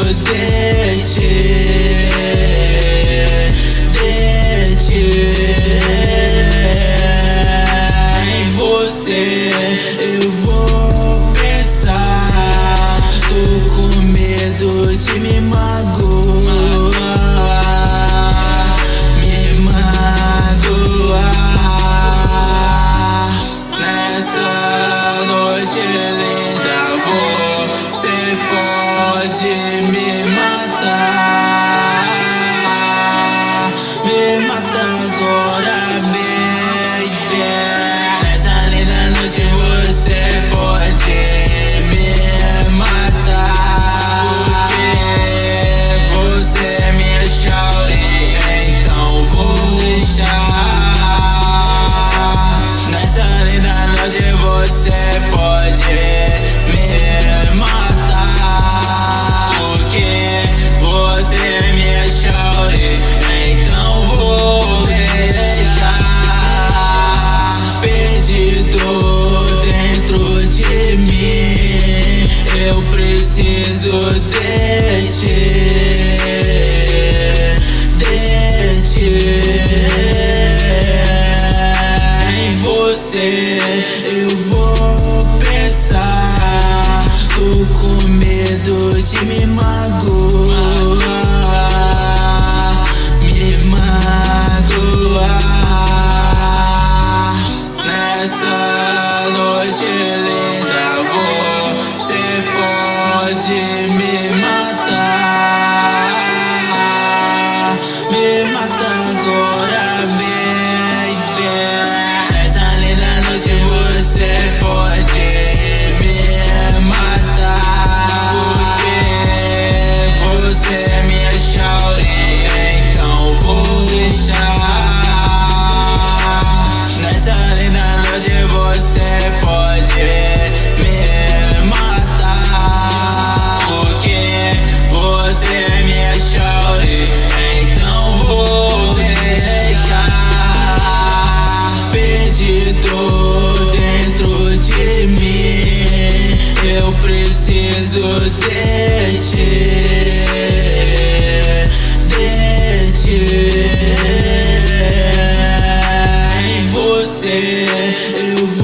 dente, dente. Em você eu vou pensar. Tô com medo de me magoar, me magoar nessa noite. Me matar agora. preciso de ti, de ti. Em você eu vou pensar. Tô com medo de me magoar, me magoar. Nessa noite linda, você pode me matar, me matar agora, mais o dente Dente Em você eu vou